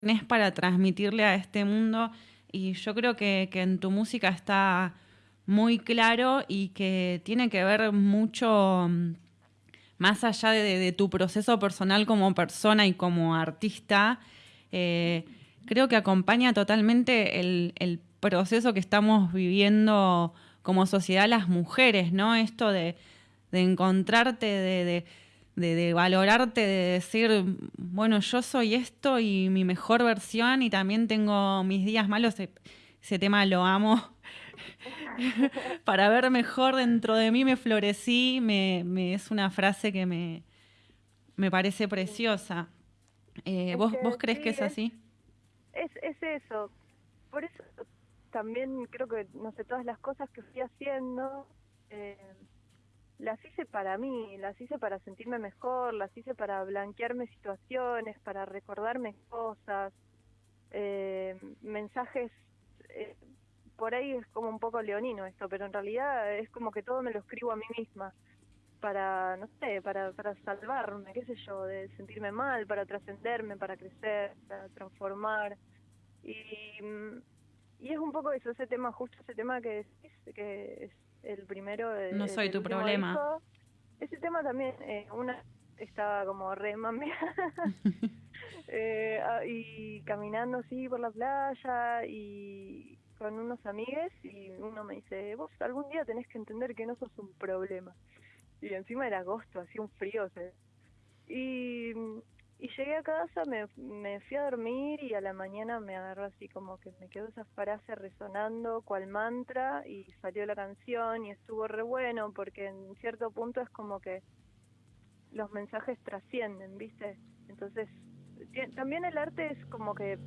tenés para transmitirle a este mundo y yo creo que, en tu música está muy claro y que tiene que ver mucho mm, más allá de, tu proceso personal como persona y como artista. Eh, creo que acompaña totalmente el, proceso que estamos viviendo como sociedad las mujeres, ¿no? Esto de, encontrarte, de, de, valorarte, de decir, bueno, yo soy esto y mi mejor versión y también tengo mis días malos, ese, tema lo amo. Para ver mejor dentro de mí me florecí, me, es una frase que me, me parece preciosa. Eh, ¿vos, ¿Vos crees que es así? Es, es eso. Por eso también creo que, no sé, todas las cosas que fui haciendo, eh, las hice para mí, las hice para sentirme mejor, las hice para blanquearme situaciones, para recordarme cosas, eh, mensajes, eh, por ahí es como un poco leonino esto, pero en realidad es como que todo me lo escribo a mí misma para, no sé, para, para salvarme, qué sé yo, de sentirme mal, para trascenderme, para crecer, para transformar. Y, y es un poco eso, ese tema, justo ese tema que que es el primero. no soy tu problema. Ese tema también, eh, una estaba como re eh, ah, y caminando así por la playa y con unos amigues y uno me dice, vos algún día tenés que entender que no sos un problema. Y encima era agosto, hacía un frío. Y y llegué a casa, me, me fui a dormir y a la mañana me agarró así como que me quedó esa frase resonando cual mantra y salió la canción y estuvo re bueno porque en cierto punto es como que los mensajes trascienden, ¿viste? Entonces, también el arte es como que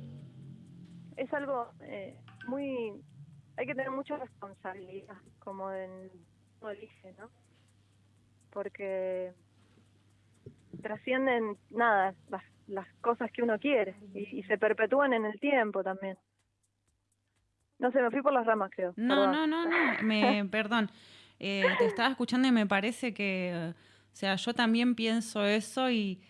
es algo eh, muy... Hay que tener mucha responsabilidad, como en lo dije, ¿no? Porque trascienden nada, las, cosas que uno quiere y, se perpetúan en el tiempo también. No sé, me fui por las ramas, creo. No, no, no, no, me, perdón. Eh, te estaba escuchando y me parece que, o sea, yo también pienso eso y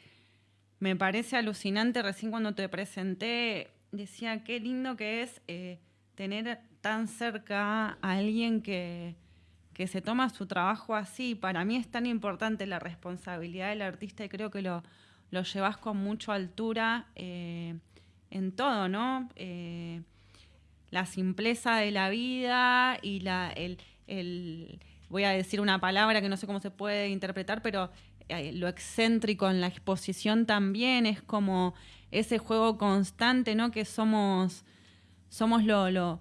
me parece alucinante. Recién cuando te presenté, decía qué lindo que es eh, tener tan cerca a alguien que, que se toma su trabajo así. Para mí es tan importante la responsabilidad del artista y creo que lo, lo llevas con mucha altura eh, en todo, ¿no? Eh, la simpleza de la vida y la, el, voy a decir una palabra que no sé cómo se puede interpretar, pero eh, lo excéntrico en la exposición también es como ese juego constante, ¿no? Que somos, somos lo, lo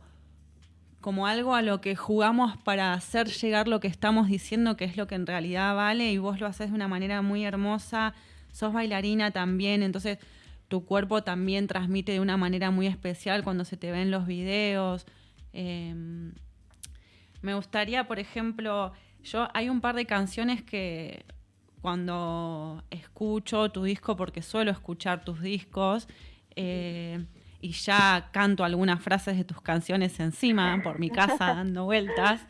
como algo a lo que jugamos para hacer llegar lo que estamos diciendo, que es lo que en realidad vale, y vos lo haces de una manera muy hermosa, sos bailarina también, entonces tu cuerpo también transmite de una manera muy especial cuando se te ven los videos. Em, me gustaría, por ejemplo, yo hay un par de canciones que cuando escucho tu disco, porque suelo escuchar tus discos, eh, y ya canto algunas frases de tus canciones encima por mi casa dando vueltas.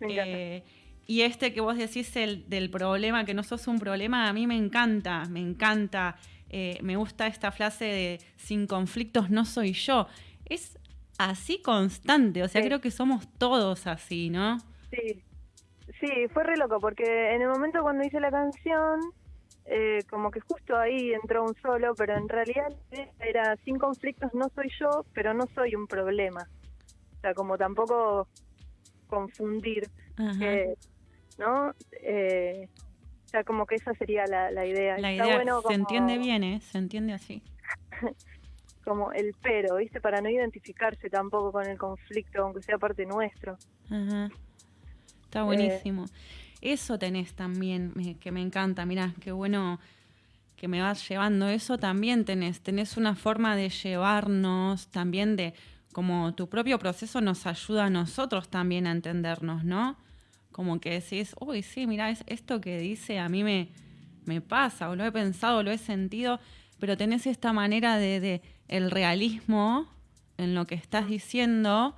Eh, y este que vos decís el, del problema, que no sos un problema, a mí me encanta, me encanta. Eh, me gusta esta frase de sin conflictos no soy yo. Es así constante, o sea, creo que somos todos así, ¿no? Sí, sí, fue re loco, porque en el momento cuando hice la canción, eh, como que justo ahí entró un solo, pero en realidad era sin conflictos no soy yo, pero no soy un problema. O sea, como tampoco confundir, ¿no? Eh, o sea, como que esa sería la, idea. La idea se entiende bien, ¿eh? Se entiende así. como el pero, ¿viste? Para no identificarse tampoco con el conflicto, aunque sea parte nuestro. Está eh, buenísimo. Eso tenés también, que me encanta, mirá, qué bueno que me vas llevando eso también tenés, tenés una forma de llevarnos también de como tu propio proceso nos ayuda a nosotros también a entendernos, ¿no? Como que decís, uy, sí, mira, es esto que dice a mí me, me pasa, o lo he pensado, lo he sentido, pero tenés esta manera de, de el realismo en lo que estás diciendo,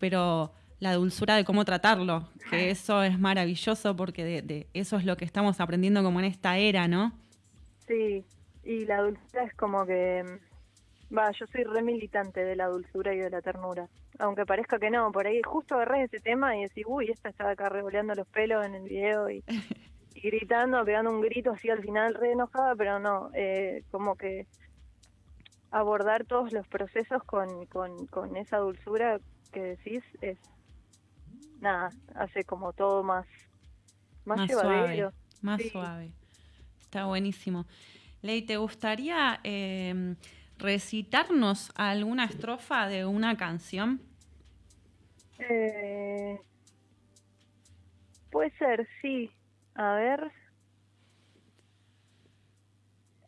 pero la dulzura de cómo tratarlo, que eso es maravilloso porque de, eso es lo que estamos aprendiendo como en esta era, ¿no? Sí, y la dulzura es como que, Va, yo soy re militante de la dulzura y de la ternura. Aunque parezca que no, por ahí justo agarré ese tema y decís, uy, esta estaba acá revoleando los pelos en el video y, gritando, pegando un grito así al final re enojada, pero no, eh, como que abordar todos los procesos con, con, con esa dulzura que decís es, nada, hace como todo más, más, Suave, más suave. Está buenísimo. Ley, ¿te gustaría eh, recitarnos alguna estrofa de una canción? Eh, puede ser, sí. A ver.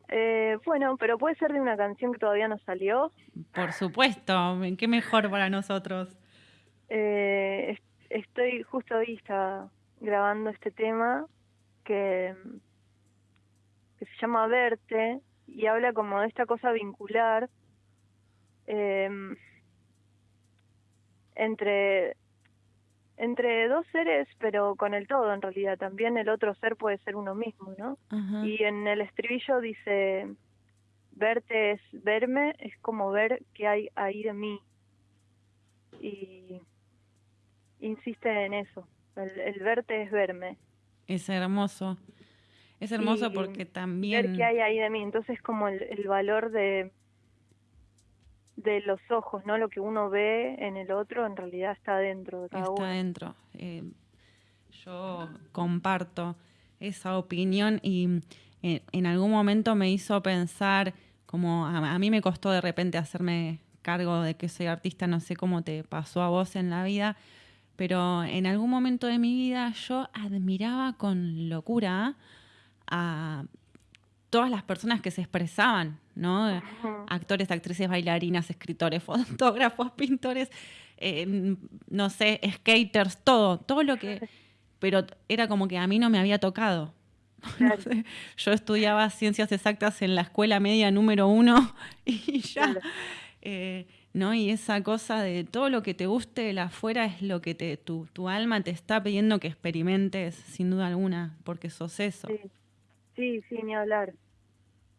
Eh, bueno, pero puede ser de una canción que todavía no salió. Por supuesto, qué mejor para nosotros. Eh, estoy justo hoy grabando este tema que, que se llama Verte y habla como de esta cosa vincular eh, entre entre dos seres, pero con el todo en realidad. También el otro ser puede ser uno mismo, ¿no? Y en el estribillo dice, verte es verme, es como ver qué hay ahí de mí. Y insiste en eso, el, verte es verme. Es hermoso. Es hermoso porque también... Ver qué hay ahí de mí, entonces como el valor de de los ojos, ¿no? Lo que uno ve en el otro en realidad está dentro de cada está uno. Está dentro. Eh, yo comparto esa opinión y eh, en algún momento me hizo pensar, como a, mí me costó de repente hacerme cargo de que soy artista, no sé cómo te pasó a vos en la vida, pero en algún momento de mi vida yo admiraba con locura a todas las personas que se expresaban, ¿no? Actores, actrices, bailarinas, escritores, fotógrafos, pintores, eh, no sé, skaters, todo, todo lo que... Pero era como que a mí no me había tocado. yo estudiaba ciencias exactas en la escuela media número uno y ya... Eh, ¿no? Y esa cosa de todo lo que te guste de la afuera es lo que te, tu, tu alma te está pidiendo que experimentes, sin duda alguna, porque sos eso. Sí, sí, ni hablar,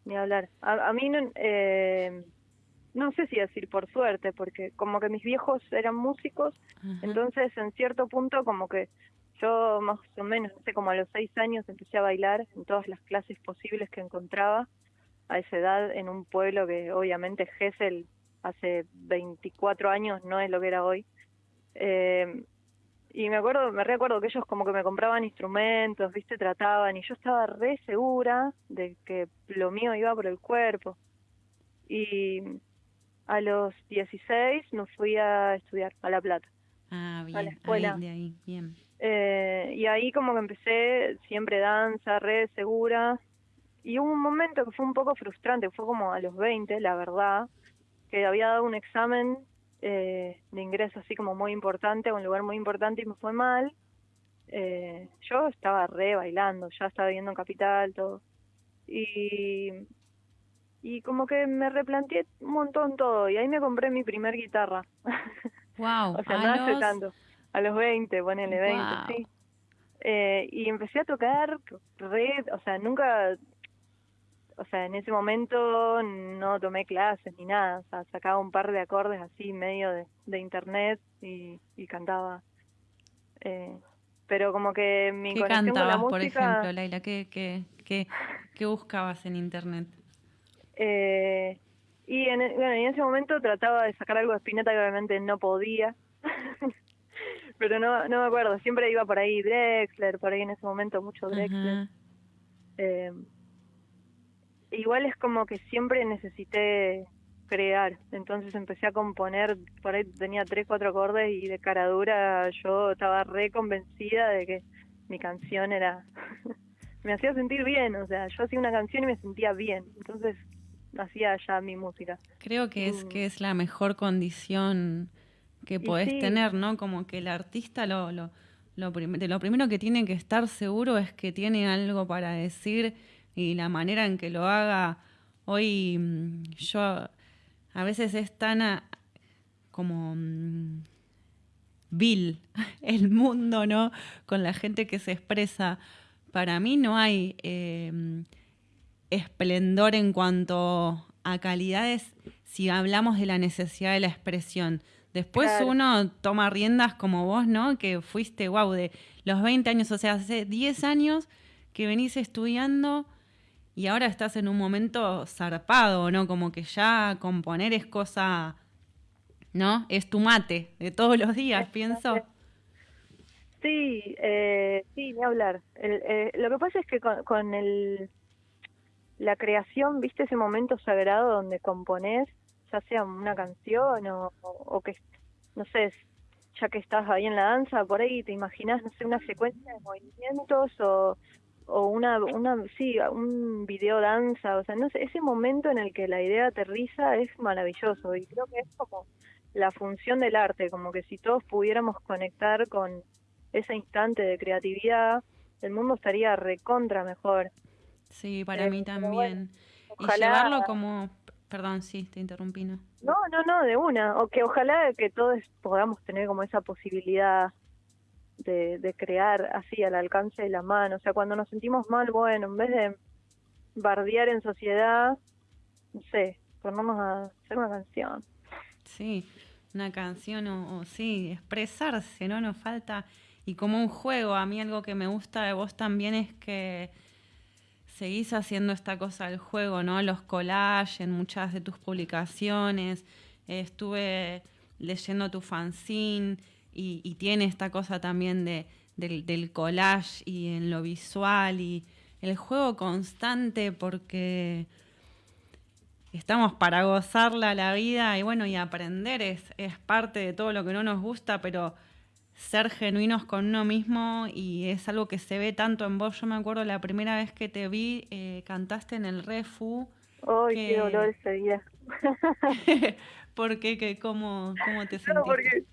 ni hablar. A, mí no, eh, no sé si decir por suerte, porque como que mis viejos eran músicos, entonces en cierto punto como que yo más o menos, no sé, como a los seis años empecé a bailar en todas las clases posibles que encontraba a esa edad en un pueblo que obviamente Gessel hace 24 años no es lo que era hoy. Eh, y me acuerdo, me recuerdo que ellos como que me compraban instrumentos, viste, trataban, y yo estaba re segura de que lo mío iba por el cuerpo. Y a los 16 me fui a estudiar a La Plata. Ah, bien, a la escuela. de ahí, bien. Eh, y ahí como que empecé siempre danza, re segura. Y hubo un momento que fue un poco frustrante, fue como a los 20, la verdad, que había dado un examen eh, de ingreso así como muy importante, un lugar muy importante y me fue mal. Eh, yo estaba re bailando, ya estaba viviendo en Capital, todo. Y, y como que me replanteé un montón todo y ahí me compré mi primer guitarra. Wow, o sea, no hace tanto. A los 20, ponele 20, sí. Eh, y empecé a tocar red, o sea, nunca o sea, en ese momento no tomé clases ni nada, o sea, sacaba un par de acordes así medio de, de internet y, y cantaba. Eh, pero como que mi ¿Qué conexión cantabas, con la por ejemplo, Laila? ¿Qué, qué, qué, qué buscabas en internet? Eh, y en, bueno, en ese momento trataba de sacar algo de Spinetta que obviamente no podía. pero no, no me acuerdo, siempre iba por ahí Drexler, por ahí en ese momento mucho Drexler. Eh, igual es como que siempre necesité crear, entonces empecé a componer, por ahí tenía tres, cuatro acordes y de cara dura yo estaba re convencida de que mi canción era, me hacía sentir bien, o sea, yo hacía una canción y me sentía bien, entonces hacía ya mi música. Creo que es, mm. que es la mejor condición que podés tener, ¿no? Como que el artista lo, lo, lo, de lo primero que tiene que estar seguro es que tiene algo para decir y la manera en que lo haga hoy mm, yo a veces es tan como mm, vil el mundo, ¿no? Con la gente que se expresa. Para mí no hay eh, esplendor en cuanto a calidades si hablamos de la necesidad de la expresión. Después uno toma riendas como vos, ¿no? Que fuiste, wow, de los 20 años, o sea, hace 10 años que venís estudiando y ahora estás en un momento zarpado, ¿no? Como que ya componer es cosa, ¿no? Es tu mate de todos los días, pienso. Sí, eh, sí, ni hablar. Eh, lo que pasa es que con, el, la creación, viste ese momento sagrado donde componés, ya sea una canción o, o, que, no sé, ya que estás ahí en la danza, por ahí te imaginas, no sé, una secuencia de movimientos o o una, una, sí, un video danza, o sea, no sé, ese momento en el que la idea aterriza es maravilloso y creo que es como la función del arte, como que si todos pudiéramos conectar con ese instante de creatividad, el mundo estaría recontra mejor. Sí, para eh, mí también. y llevarlo como, perdón, sí, te interrumpí, ¿no? No, no, no, de una, o que ojalá que todos podamos tener como esa posibilidad de, crear así al alcance de la mano. O sea, cuando nos sentimos mal, bueno, en vez de bardear en sociedad, no sé, ponernos a hacer una canción. Sí, una canción o, sí, expresarse, ¿no? Nos falta. Y como un juego, a mí algo que me gusta de vos también es que seguís haciendo esta cosa del juego, ¿no? Los collages en muchas de tus publicaciones. estuve leyendo tu fanzine y, tiene esta cosa también de, del, collage y en lo visual y el juego constante porque estamos para gozarla la vida y bueno, y aprender es, es parte de todo lo que no nos gusta, pero ser genuinos con uno mismo y es algo que se ve tanto en vos. Yo me acuerdo la primera vez que te vi, eh, cantaste en el Refu. ¡Ay, qué dolor ese día! ¿Por qué? ¿Cómo, ¿Cómo te sentiste? No, porque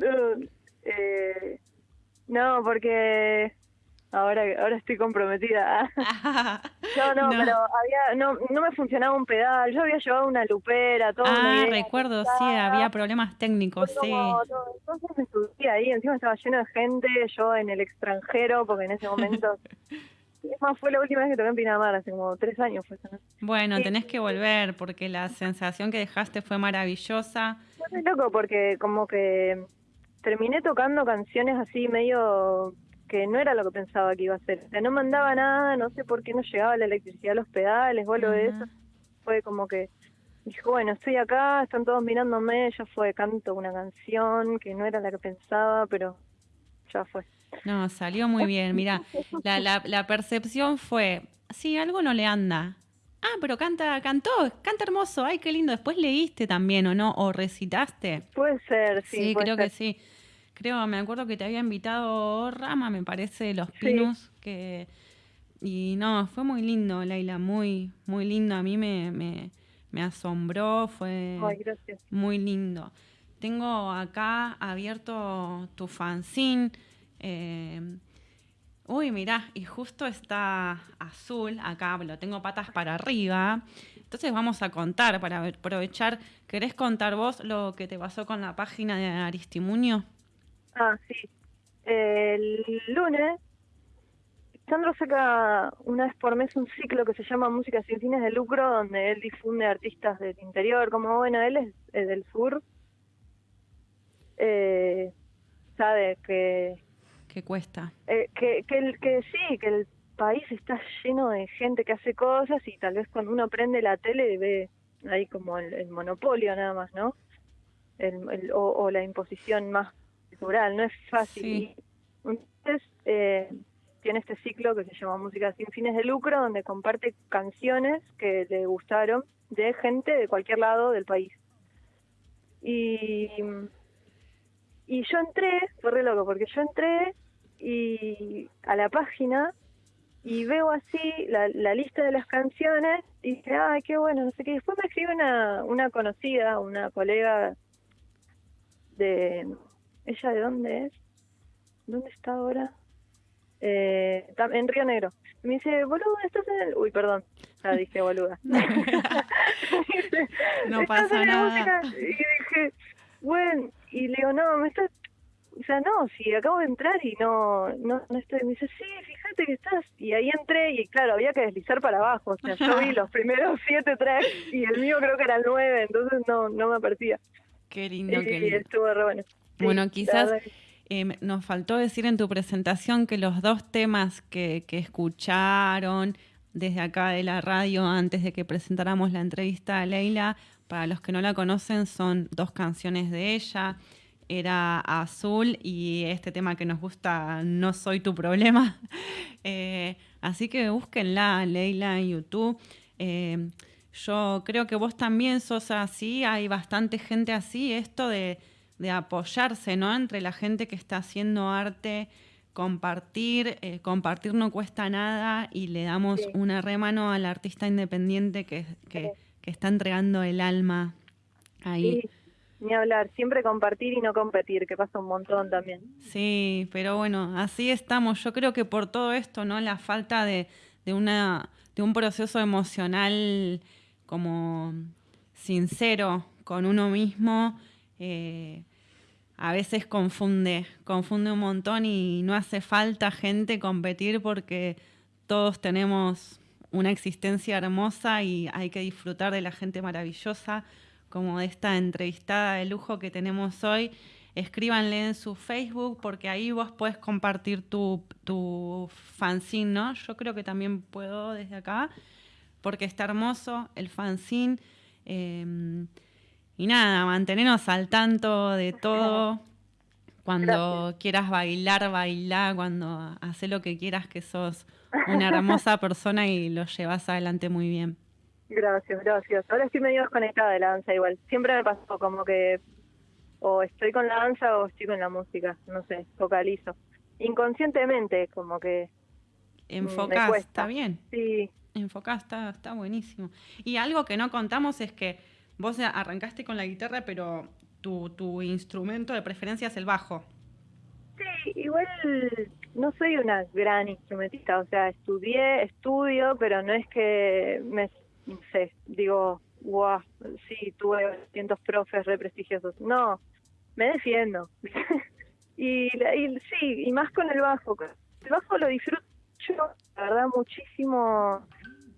eh, no, porque ahora ahora estoy comprometida. no, no, pero había no no me funcionaba un pedal. Yo había llevado una lupera, todo. Ah, recuerdo, sí, había problemas técnicos, sí. entonces me subí ahí, encima estaba lleno de gente, yo en el extranjero, porque en ese momento Es más, fue la última vez que toqué en Pinamar, hace como tres años fue Bueno, tenés que volver porque la sensación que dejaste fue maravillosa. No loco porque como que terminé tocando canciones así medio que no era lo que pensaba que iba a ser. O sea, no mandaba nada, no sé por qué no llegaba la electricidad a los pedales o algo de eso. Fue como que dijo, bueno, estoy acá, están todos mirándome, ya fue, canto una canción que no era la que pensaba, pero ya fue. No, salió muy bien. Mira, la, la, la percepción fue, sí, algo no le anda. Ah, pero canta, cantó, canta hermoso, ay, qué lindo. Después leíste también, ¿o no? ¿O recitaste? Puede ser, sí. Sí, creo que sí. Creo, me acuerdo que te había invitado Rama, me parece, Los Pinos, que... Y no, fue muy lindo, Laila, muy, muy lindo. A mí me, me, me asombró, fue muy lindo. Tengo acá abierto tu fanzine. Eh, Uy, mirá, y justo está azul, acá lo tengo patas para arriba. Entonces vamos a contar, para aprovechar. ¿Querés contar vos lo que te pasó con la página de Aristimunio? Ah, sí. El lunes, Sandro saca una vez por mes un ciclo que se llama Música sin fines de lucro, donde él difunde artistas del interior, como bueno, él es, del sur. Eh, sabe que que cuesta. Eh, que, que, el, que sí, que el país está lleno de gente que hace cosas y tal vez cuando uno prende la tele ve ahí como el, monopolio nada más, ¿no? El, o, la imposición más no es fácil. Entonces, eh, tiene este ciclo que se llama Música sin fines de lucro, donde comparte canciones que le gustaron de gente de cualquier lado del país. Y, y yo entré, fue re loco, porque yo entré y a la página y veo así la, la lista de las canciones y dije, ay, qué bueno, no sé qué. Después me escribe una, una conocida, una colega de... ¿Ella de dónde es? ¿Dónde está ahora? Eh, en Río Negro. me dice, boludo, estás en el... Uy, perdón, ya dije boluda. no pasa nada. Y dije, bueno, y le digo, no, me estás o sea, no, si acabo de entrar y no, no, no estoy, me dice, sí, fíjate que estás, y ahí entré y claro, había que deslizar para abajo, o sea, yo vi los primeros siete tracks y el mío creo que era el nueve, entonces no, no me aparecía. Qué lindo, y qué lindo. estuvo re bueno. Sí, Bueno, quizás eh, nos faltó decir en tu presentación que los dos temas que, que escucharon desde acá de la radio antes de que presentáramos la entrevista a Leila, para los que no la conocen, son dos canciones de ella. Era Azul y este tema que nos gusta, No soy tu problema. Eh, así que búsquenla, Leila, en YouTube. Eh, yo creo que vos también sos así, hay bastante gente así, esto de, de apoyarse, ¿no? Entre la gente que está haciendo arte, compartir, eh, compartir no cuesta nada y le damos Sí. una remano al artista independiente que, que, que está entregando el alma ahí. Sí, ni hablar, siempre compartir y no competir, que pasa un montón también. Sí, pero bueno, así estamos. Yo creo que por todo esto, ¿no? La falta de, de una, de un proceso emocional como sincero con uno mismo, eh, a veces confunde, confunde un montón y no hace falta gente competir porque todos tenemos una existencia hermosa y hay que disfrutar de la gente maravillosa como de esta entrevistada de lujo que tenemos hoy. Escríbanle en su Facebook porque ahí vos puedes compartir tu, tu fanzine, ¿no? Yo creo que también puedo desde acá porque está hermoso el fanzine. eh, y nada, mantenernos al tanto de todo. Cuando quieras bailar, bailar. Cuando haces lo que quieras, que sos una hermosa persona y lo llevas adelante muy bien. Gracias, gracias. Ahora estoy medio desconectada de la danza igual. Siempre me pasó como que o estoy con la danza o estoy con la música, no sé, focalizo. Inconscientemente, como que Enfocás, está bien. sí, Enfocás, está, está buenísimo. Y algo que no contamos es que vos arrancaste con la guitarra, pero tu, tu instrumento de preferencia es el bajo. Sí, igual no soy una gran instrumentista, o sea, estudié, estudio, pero no es que me, sé, digo, wow, sí, tuve cientos profes re prestigiosos. No, me defiendo. y, y sí, y más con el bajo. El bajo lo disfruto yo, la verdad, muchísimo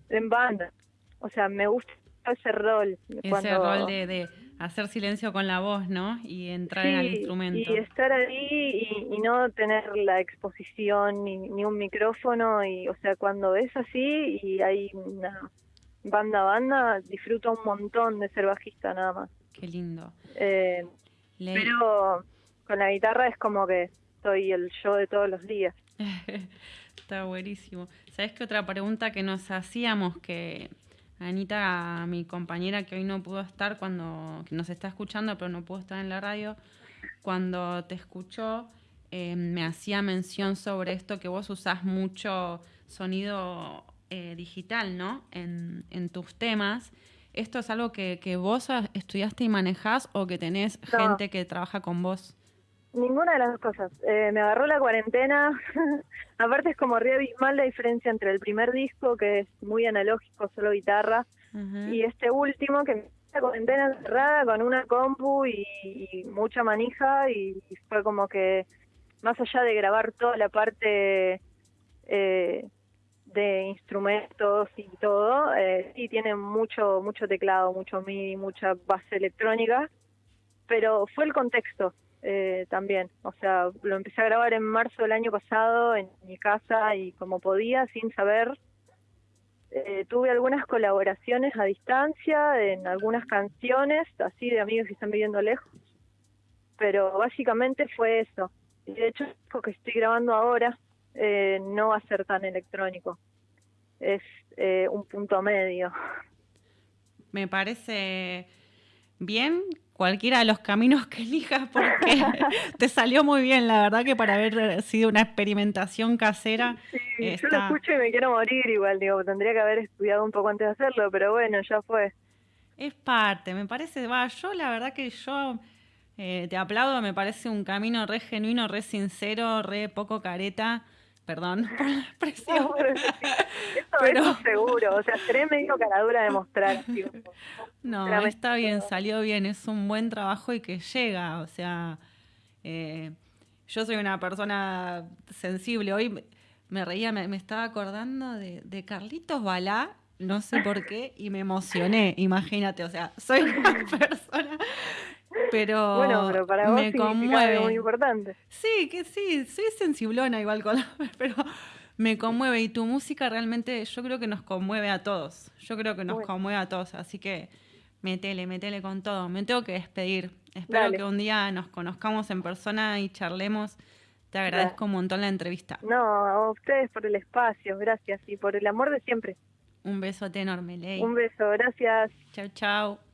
en banda. O sea, me gusta ese rol. Ese cuando- rol de, de hacer silencio con la voz, ¿no? Y entrar en el instrumento. Y estar ahí y, y no tener la exposición ni, ni un micrófono. y O sea, cuando es así y hay una banda banda, disfruto un montón de ser bajista nada más. Qué lindo. Eh, pero con la guitarra es como que soy el yo de todos los días. Está buenísimo. ¿Sabes qué otra pregunta que nos hacíamos? Que Anita, mi compañera que hoy no pudo estar cuando, que nos está escuchando, pero no pudo estar en la radio, cuando te escuchó, eh, me hacía mención sobre esto que vos usás mucho sonido eh, digital, ¿no? En, en tus temas. ¿Esto es algo que, que vos estudiaste y manejás o que tenés No. gente que trabaja con vos? Ninguna de las dos cosas. Eh, me agarró la cuarentena. Aparte es como re abismal la diferencia entre el primer disco, que es muy analógico, solo guitarra, y este último que la cuarentena encerrada con una compu y, y mucha manija y, y fue como que más allá de grabar toda la parte eh, de instrumentos y todo, eh, sí tiene mucho mucho teclado, mucho MIDI, mucha base electrónica, pero fue el contexto eh, también, o sea, lo empecé a grabar en marzo del año pasado en mi casa y como podía, sin saber, eh, tuve algunas colaboraciones a distancia en algunas canciones, así de amigos que están viviendo lejos, pero básicamente fue eso. Y de hecho, disco que estoy grabando ahora eh, no va a ser tan electrónico, es eh, un punto medio. Me parece bien cualquiera de los caminos que elijas porque te salió muy bien, la verdad que para haber sido una experimentación casera. Sí, yo lo escucho y me quiero morir igual, digo, tendría que haber estudiado un poco antes de hacerlo, pero bueno, ya fue. Es parte, me parece, va, yo la verdad que yo eh, te aplaudo, me parece un camino re genuino, re sincero, re poco careta, perdón por la expresión. No, pero Pero- eso seguro, o sea, seré medio caradura de mostrar. digo, No, está bien, salió bien, es un buen trabajo y que llega, o sea, eh, yo soy una persona sensible. Hoy me reía, me, estaba acordando de, de, Carlitos Balá, no sé por qué, y me emocioné, imagínate, o sea, soy una persona pero, bueno, pero para vos me conmueve. muy importante. Sí, que sí, soy sensiblona igual con pero me conmueve y tu música realmente yo creo que nos conmueve a todos. Yo creo que nos conmueve a todos, así que metele, metele con todo. Me tengo que despedir. Espero que un día nos conozcamos en persona y charlemos. Te agradezco un montón la entrevista. No, a ustedes por el espacio, gracias y por el amor de siempre. Un besote enorme, Ley. Un beso, gracias. Chao, chao.